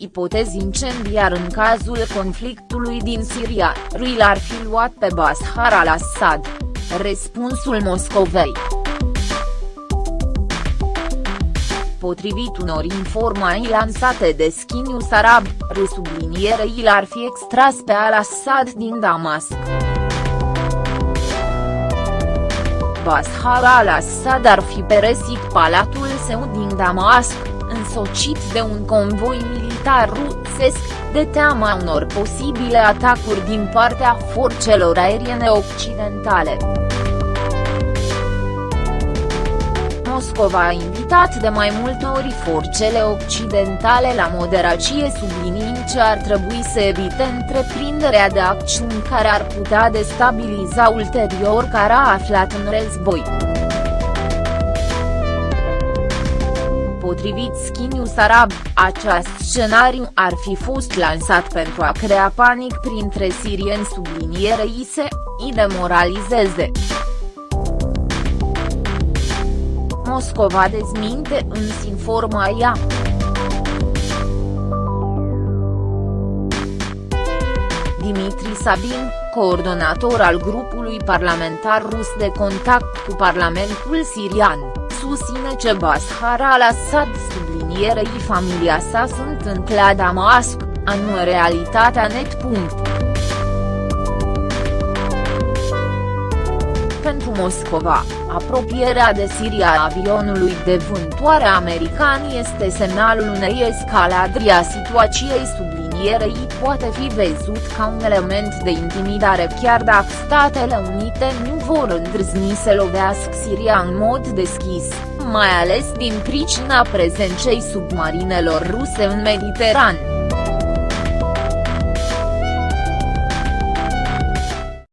ipotezi incendiar în cazul conflictului din Siria, lui l-ar fi luat pe Bashar al-Assad. Răspunsul Moscovei. Potrivit unor informații lansate de Sky News Arab, resublinierei l-ar fi extras pe al-Assad din Damasc. Bashar al-Assad ar fi peresit palatul său din Damasc, însocit de un convoi militar rusesc, de teama unor posibile atacuri din partea forțelor aeriene occidentale. Moscova a invitat de mai multe ori forțele occidentale la moderacie subliniind ce ar trebui să evite întreprinderea de acțiuni care ar putea destabiliza ulterior cara aflat în război. Potrivit Sky News Arab, acest scenariu ar fi fost lansat pentru a crea panic printre sirieni sublinierei se, îi demoralizeze. Moscova dezminte însă informația. Dimitri Sabin, coordonator al grupului parlamentar rus de contact cu Parlamentul sirian, susține că Bashar al-Assad sublinierei familia sa sunt în la Damasc, anume realitatea net. Pentru Moscova, apropierea de Siria a avionului de vântoare american este semnalul unei escaladri a situației sublinierei poate fi văzut ca un element de intimidare chiar dacă Statele Unite nu vor îndrăzni să lovească Siria în mod deschis, mai ales din pricina prezenței submarinelor ruse în Mediteran.